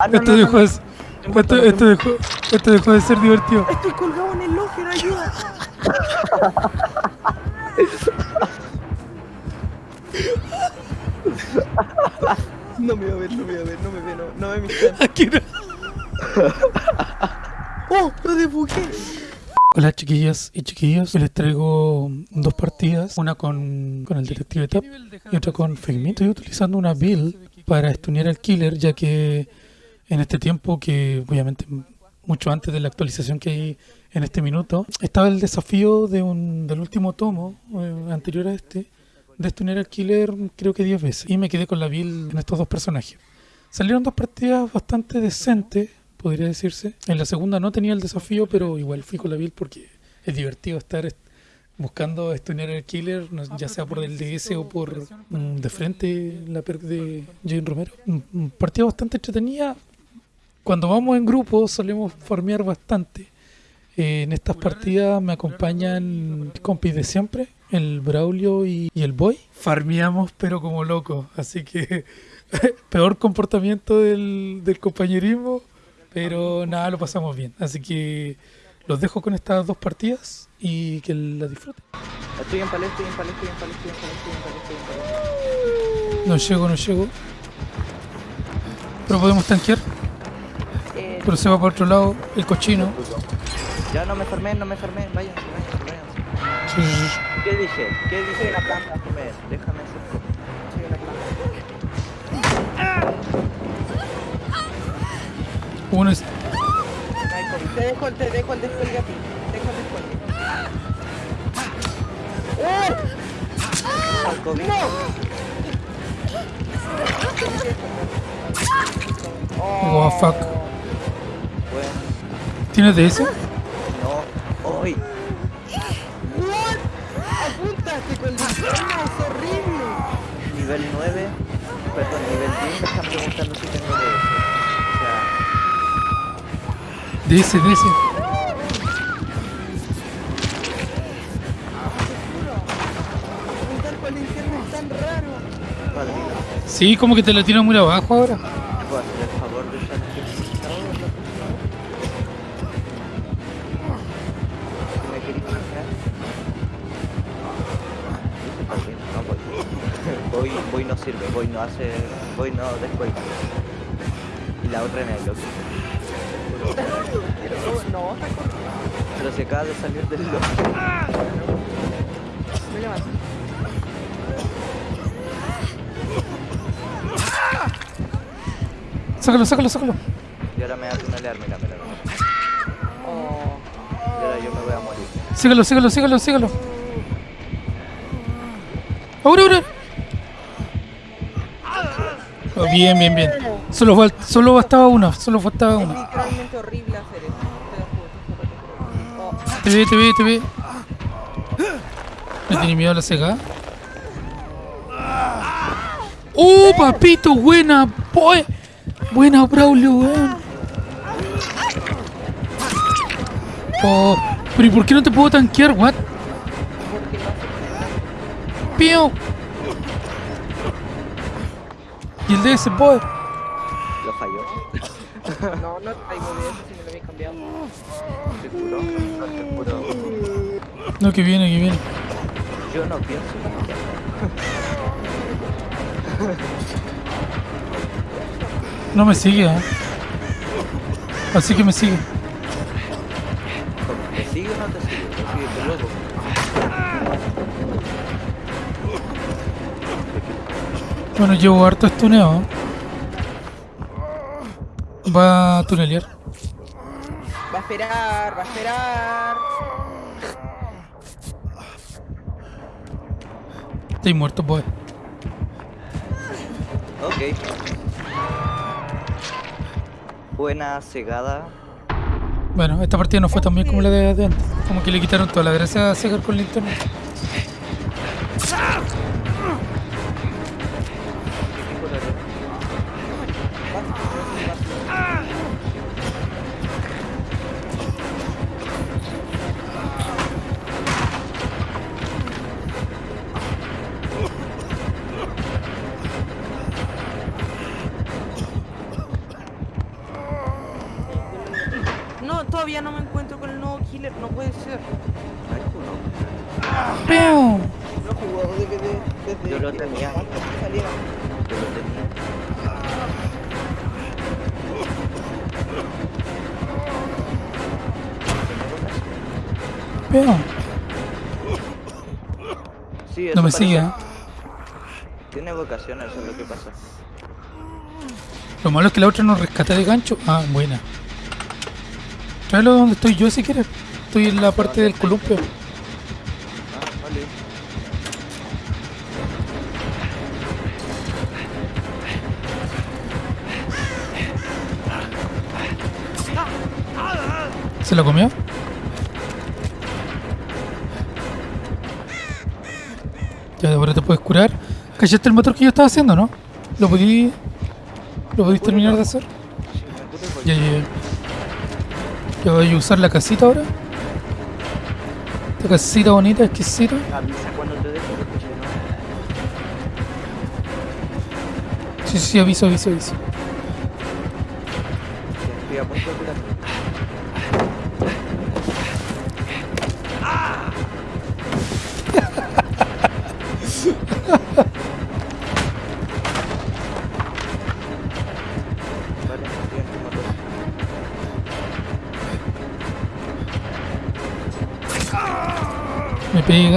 Ah, no, Esto no, dejó no. de ser- esto, esto dejó, esto dejó de ser divertido. Estoy colgado en el locker, ayuda. No me va a ver, no me va a ver, no me ve, no, no me ve. Aquí no. ¡Oh! ¡Lo desbuqué! Hola chiquillas y chiquillos, Hoy les traigo dos partidas, una con, con el detective Tap y otra con Figme. Estoy utilizando una build para estunear al killer ya que en este tiempo, que obviamente mucho antes de la actualización que hay en este minuto, estaba el desafío de un, del último tomo eh, anterior a este de estunear al killer creo que 10 veces y me quedé con la build en estos dos personajes. Salieron dos partidas bastante decentes, podría decirse. En la segunda no tenía el desafío, pero igual fui con la build porque es divertido estar est- buscando estunear al killer, ya sea por el DS o por mm, de frente la perk de Jane Romero. Partida bastante entretenida. Cuando vamos en grupo solemos farmear bastante. Eh, en estas partidas me acompañan compis de siempre, el Braulio y, y el Boy. Farmeamos pero como locos, así que peor comportamiento del, del compañerismo, pero nada, lo pasamos bien. Así que los dejo con estas dos partidas y que la disfruten. Estoy en palestra, estoy en palestra, estoy en palestra, estoy en palestra, estoy en palestra, estoy en palestra. No llego, no llego. Pero podemos tanquear, Eh, pero se va para otro lado el cochino. ya no me farmé, no me farmé, váyanse, váyanse, váyanse. Sí, sí, sí. ¿Qué dije? ¿Qué dije? La planta, déjame, déjame hacer planta. Uno es. Te dejo, te dejo el descuelgue a ti. Te dejo el descuelgue. ¡Oh! Al COVID. ¡No! Oh, fuck. ¿Tienes DS? no. ¡Hoy! ¿What? ¡Apuntaste con linterna! ¡Es horrible! Nivel 9, perdón, nivel 10 me están preguntando si tengo DS. O sea, DS, DS. apuntar con linterna es tan raro. Padrino, Sí, como que te la tiran muy abajo ahora. Sirve, voy no hace. Voy no después. Y la otra en el loco. No, Pero se acaba de salir del loco. Me levanto. Sácalo, sácalo, sácalo. Y ahora me va a tunelear, mira, mira, mira. Oh. Y ahora yo me voy a morir. Sígalo, sígalo, sígalo, sígalo. Ahora, ahora. Oh, bien, bien, bien. Solo, solo bastaba una, solo faltaba Es una. literalmente horrible hacer eso. Te ve, te ve, te ve. ¿No tiene miedo a la cega? ¡Oh, papito! Buena, boy. Buena, Braulio, weón. Oh, pero ¿y por qué no te puedo tanquear, what? Pío. Y el de ese boy. Lo falló. no, no traigo de eso si me lo habéis cambiado. Seguro, no, seguro. No, que viene, que viene. Yo no pienso No me sigue, ¿eh? Así que me sigue. ¿Te sigue o no te sigue? Te sigue tu loco. Bueno, llevo harto estuneo. Va a tunelear. Va a esperar, va a esperar. Estoy muerto, boy. Ok. Buena cegada. Bueno, esta partida no fue tan bien como la de, de antes. Como que le quitaron toda la gracia a cegar con linterna. todavía no. No jugó desde, desde Yo lo tenía. Yo lo tenía. ¡Piu! Sí, No me sigue, ¿eh? Tiene vocación, eso es lo que pasa. Lo malo es que la otra nos rescata de gancho. Ah, buena. Tráelo donde estoy yo si quieres. Estoy en la parte del columpio. ¿Se la comió? Ya, ahora te puedes curar. ¿Cachaste el motor que yo estaba haciendo, no? ¿Lo podí... ¿Lo podéis terminar de hacer? Ya, ya, ya. Ya voy a usar la casita ahora. Esta casita bonita, exquisita. Avisa cuando te deje, porque si no. Sí, sí, aviso, aviso, aviso.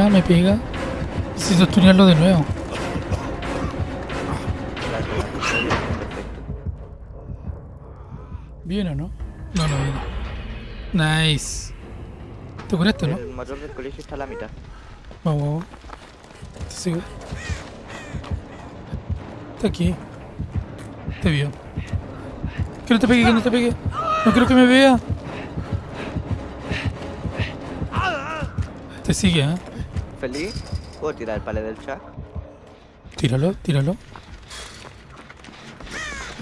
Pega, me pega. Necesito estudiarlo de nuevo. ¿Viene o no? No, no viene. Nice. ¿Te curaste, no? El motor del colegio está a la mitad. Vamos, vamos. Te sigo. Está aquí. Te vio. Que no te pegue, que no te pegue. No quiero que me vea. Te sigue, ¿eh? ¿Feliz? ¿Puedo tirar el palé del chat? Tíralo, tíralo.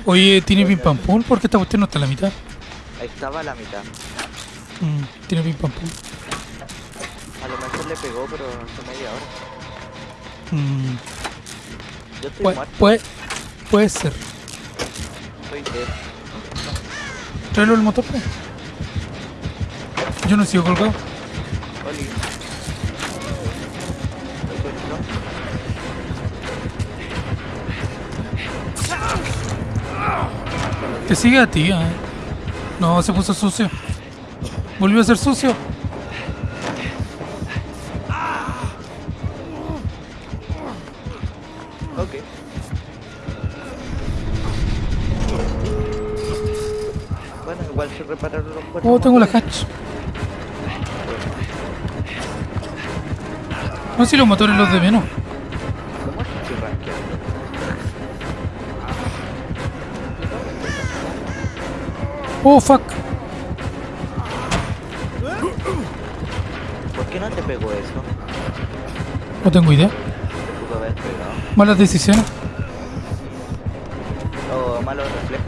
Oye, ¿tiene pim pam pum? Porque esta cuestión no está a la mitad. Ahí estaba a la mitad. Mm, tiene pim pam pum. A lo mejor le pegó, pero hace media hora. Mm, Yo estoy puede, muerto, puede, puede ser. soy dead. Tráelo el motor. pues. Yo no sigo colgado. Oli. Te sigue a ti, ¿eh? No, se puso sucio. Volvió a ser sucio. Ok. Bueno, igual se repararon los cuatro. Oh, tengo la hatch. No, si los motores los de menos. Oh, fuck. ¿Por qué no te pegó eso? No tengo idea. Te pudo haber pegado. Malas decisiones. O malos reflejos.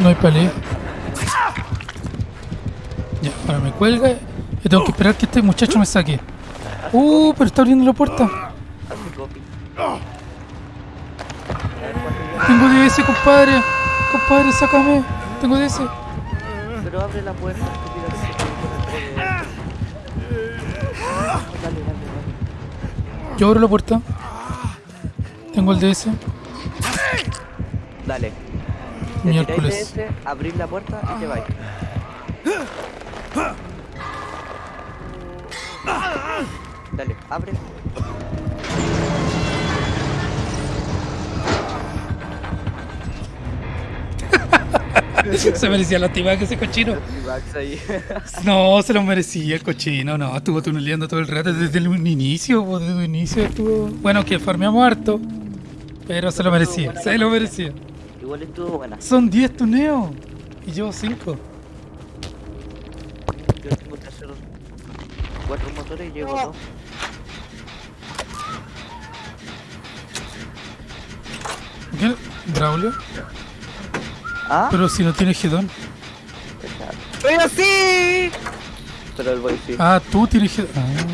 No hay pelea. Ya, ahora me cuelga. Y tengo que esperar que este muchacho me saque. Uh, pero está abriendo la puerta. Compadre. Compadre, sácame. Tengo DS. Pero abre la puerta. Dale, dale, dale. Yo abro la puerta. Tengo el DS. Dale. Te de Miércoles. ese, abrís la puerta y te vais. Dale, abre. Se merecía la que ese cochino. Ahí. No, se lo merecía el cochino, no, estuvo tuneleando todo el rato desde el inicio, pues, desde el inicio estuvo... Bueno, que farmeamos harto, pero se lo merecía, se lo merecía. Igual estuvo buena. Son 10 tuneos y yo 5. Yo tengo terceros. Cuatro motores y llevo dos. ¿Qué? ¿Braulio? ¿Ah? Pero si no tiene gedón. ¡Pero sí! Pero el boy sí. Ah, tú tienes gedón. Ah.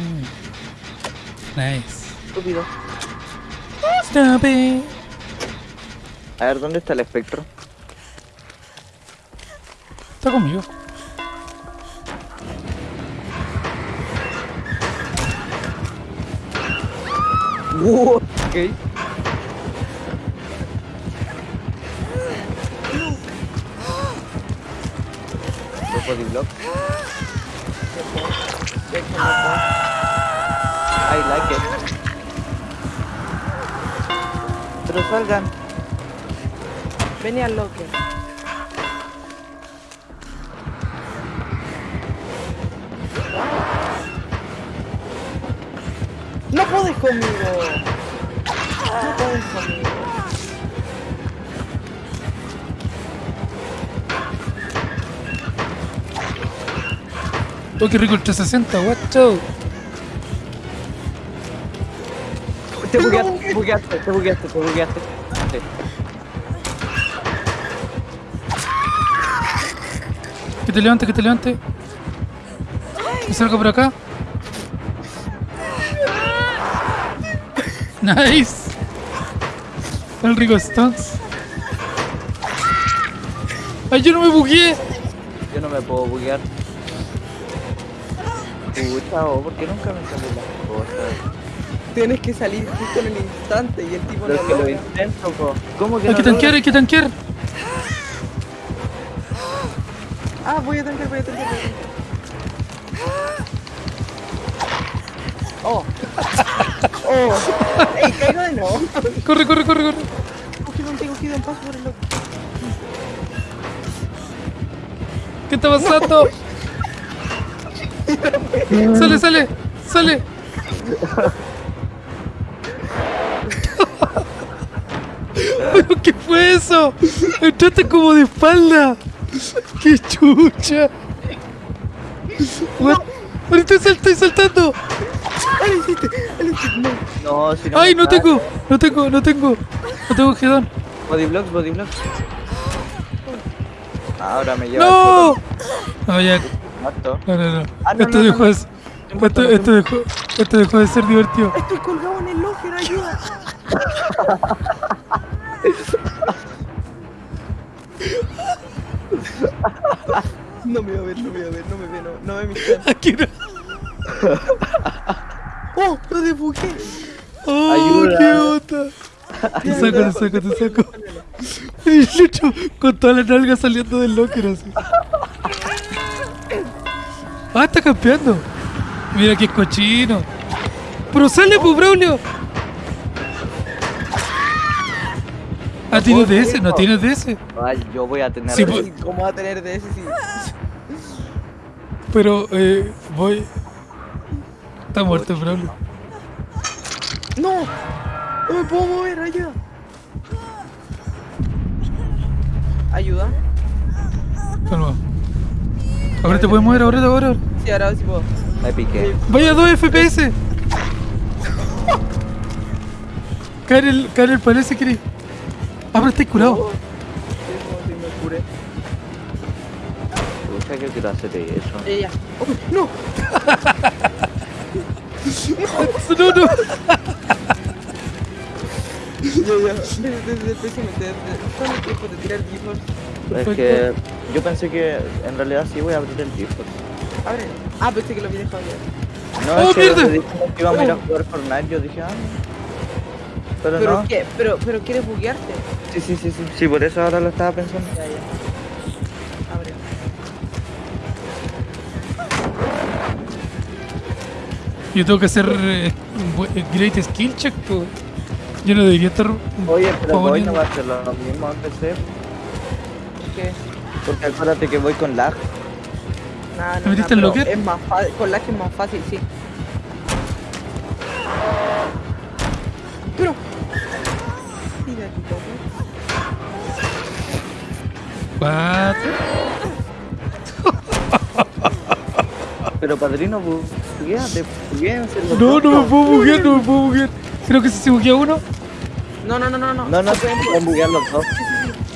Nice. Estúpido. Stop it. A ver, ¿dónde está el espectro? Está conmigo. Uh, ok. Los body blocks. I like it. Pero salgan. Vení al locker. No podés conmigo. Oh, qué rico el 360, guacho. Te bugueaste, te bugueaste, te bugueaste, te bugueaste. Que te levante, que te levante. Que salga por acá. Nice. El rico Stones. Ay, yo no me bugueé. Yo no me puedo buguear. Pucha, ¿por qué nunca me salen las cosas? Tienes que salir justo en el instante y el tipo Pero es no que lo logra. intento, po. ¿Cómo que Hay no que tanquear, hay que tanquear. Ah, voy a tancar, voy a tancar. voy a tancar. Oh. Oh. Ey, caigo de nuevo. Corre, corre, corre, corre. Cogido, un cogido en paso por el loco. ¿Qué está pasando? Sale, sale, sale. ¿Pero qué fue eso? Entraste como de espalda. ¡Qué chucha! What? Ahorita estoy saltando. No. Si no ¡Ay, no tengo! No tengo, no tengo. No tengo gedón. Body blocks, body blocks. Ahora me lleva ¡No! No, ya. Muerto. No, no, no. Ah, no, Esto no, dejó no, Esto, esto dejó, esto dejó de ser divertido. Estoy colgado en el locker, ayuda. No me va a ver, no me va a ver, no me ve, no, no ve mi cara. Aquí no. ¡Oh! ¡Lo desbugué! ¡Oh, Ayuda. qué onda! Te saco, te saco, te saco. Y Lucho con toda la nalga saliendo del locker así. Ah, está campeando. Mira qué cochino. Pero sale, pues, Braulio. Ah, tienes de ese, no tienes de ese. Ay, yo voy a tener. Sí, pues. ¿Cómo va a tener de ese si Pero, eh, voy. Está muerto, Braulio. ¡No! ¡No me puedo mover! ¡Ayuda! ¿Ayuda? Calma. Ahora te puedes mover, ahora, ahora. Sí, ahora sí puedo. Me piqué. Vaya 2 FPS. Karel, Karel parece que... Ah, pero estáis curado. Pucha, quiero hacer eso. Ya. Oh, ¡No! No, no. Ya, ya. Desde desde el PC me ¿Cuánto tiempo de tirar GeForce? Es que yo pensé que en realidad sí voy a abrir el GeForce. Abre. Ah, pensé que lo había dejado ya. No, ¡Oh, es que mierda! que íbamos a ir a jugar Fortnite, yo dije, ah. Pero, ¿Pero no. qué? ¿Pero, pero quieres buguearte? Sí, sí, sí, sí. Sí, por eso ahora lo estaba pensando. Ya, ya. Abre. Yo tengo que hacer eh, un buen- eh, Great Skill Check. po. Yo no debería estar... Oye, pero voy poniendo- no va a ser lo mismo en PC. Porque acuérdate que voy con lag. Nada, ¿Te no, metiste no, en locker? Es más fácil, con lag es más fácil, sí. Loco. What? Pero padrino, bugueate, No, no me puedo buguear, no me puedo buguear. Creo que si se buguea uno... No, no, no, no, no. No, no, Se pueden pueden buguear los dos.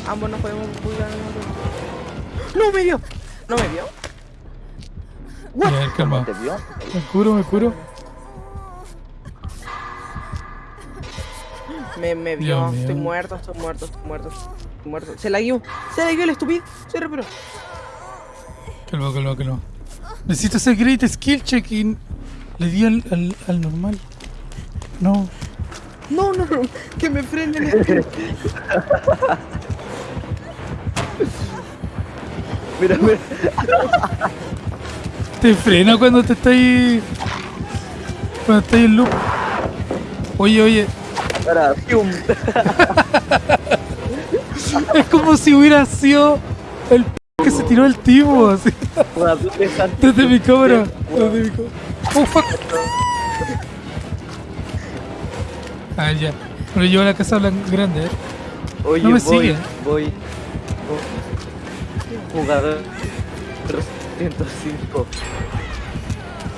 Ambos nos podemos buguear. ¡No me vio! ¿No me vio? Ya, a ver, calma. ¿Te vio? Me curo, me curo. Me, me vio. Estoy muerto, estoy muerto, estoy muerto. Estoy muerto. Se la guió. Se la guió el estúpido. Se reparó. Calma, calma, calma. Necesito hacer great skill check y le di al, al, al normal. No. No, no, no. Que me frenen. Mira, mira. Te frena cuando te estáis. Cuando estáis en loop. Oye, oye. Es como si hubiera sido el p que se tiró el tipo, así. Desde mi cámara. Desde mi cámara. Oh, fuck. Ah, ya. Pero yo a la casa grande, eh. Oye, No me voy, sigue. voy. Oh. Jugador 305.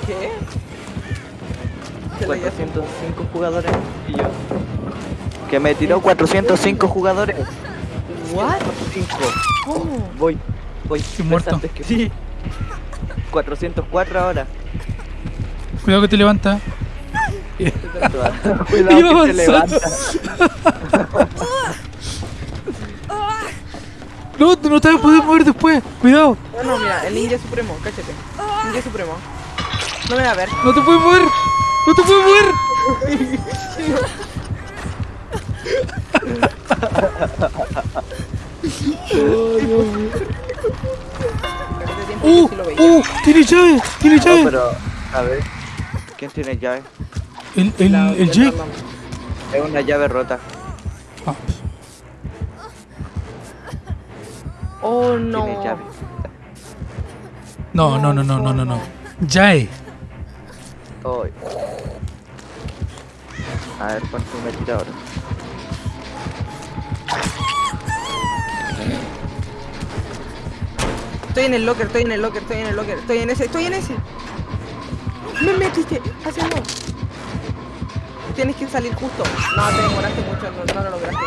¿Qué? Se la guió. 405 jugadores y yo. Que me tiró 405 jugadores. ¿What? 5. ¿Cómo? Voy, voy. Estoy muerto. Antes que sí. 404 ahora. Cuidado que te levanta. Cuidado que avanzando. levanta. No, no te vas a poder mover después. Cuidado. No, no, mira, el ninja supremo, cáchate. Ninja supremo. No me va a ver. No te puedes mover. No te puedes mover. Cáchate tiempo Uh, uh, tiene llave. Tiene No, llave. pero, a ver. ¿Quién tiene llave? El, el, el la- Jake. Es una llave rota. Ah, Oh no. Tiene llave. no, no, no, no, no, no, no. Jae. Ay. A ver cuánto me tira ahora. Estoy en el locker, estoy en el locker, estoy en el locker, estoy en ese, estoy en ese. Me metiste, hacia no. Tienes que salir justo. No, te demoraste mucho, no, no lo lograste.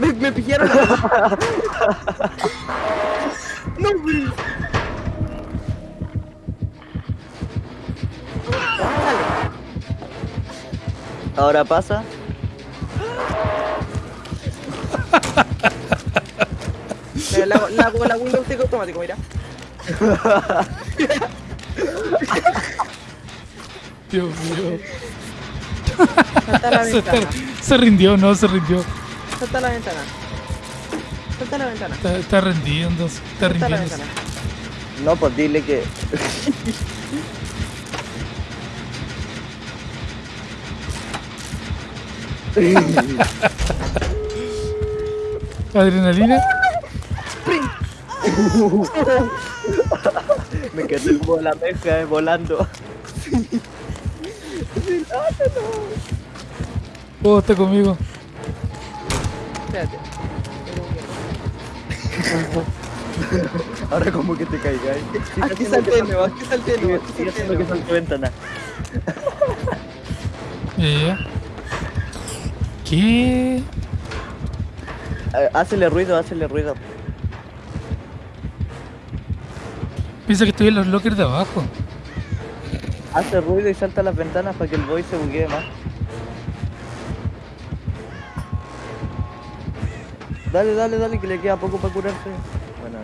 Me, me pillaron. no, güey. Ahora pasa. Mira, la, la la Windows automático, mira. Dios mío. Salta la Se, ventana. se rindió, no, se rindió. Salta la ventana. Salta a la ventana. Está, está rendiéndose. Está ventana. No, pues dile que. Adrenalina. me quedé como la meja eh, volando. Oh, está conmigo. Espérate. Ahora como que te caigas. Aquí salté de nuevo, aquí salté de nuevo, aquí Sigue haciendo que salte ventana. ¿Qué? Eh, Hácele ruido, hácele ruido. Piensa que estoy en los lockers de abajo. Hace ruido y salta a las ventanas para que el boy se buguee más. Dale, dale, dale, que le queda poco para curarse. Bueno,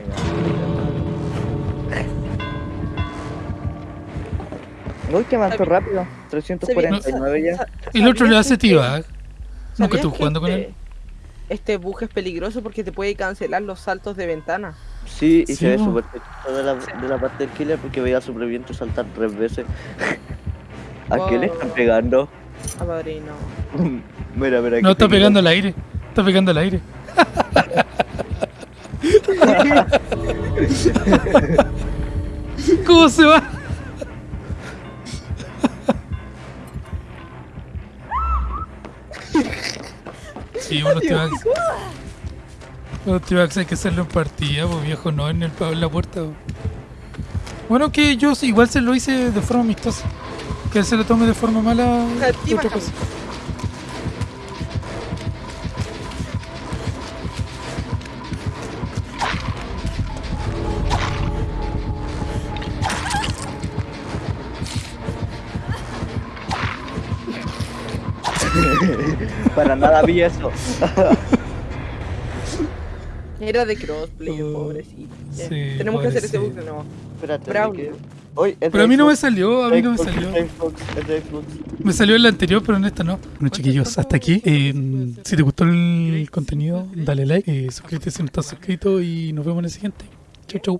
ya. Uy, que avanzó rápido. 349 ya. El otro le hace tío. T-Bag. Nunca ¿Sabías estuve jugando con este- él. Este bug es peligroso porque te puede cancelar los saltos de ventana. Sí, y Sí, se ve súper de la, de la parte del killer porque veía a superviviente saltar tres veces. ¿A qué le están pegando? A padrino. mira, mira. No, está pegando al aire. Está pegando al aire. ¿Cómo se va? Sí, unos T-Bags. Los T-Bags hay que hacerlo en partida, pues viejo, no en, el, en la puerta. po. Bueno, que yo igual se lo hice de forma amistosa. Que él se lo tome de forma mala. Otra cosa. Para nada vi eso. Era de crossplay, Oh, pobrecito. Sí, Tenemos que hacer ese bug de nuevo. Espérate. Que- Hoy, es Pero a mí no me salió, a mí no me salió. Me salió en la anterior, pero en esta no. Bueno, chiquillos, hasta aquí. Eh, si te gustó el contenido, dale like, eh, suscríbete si no estás suscrito y nos vemos en el siguiente. Chau, chau.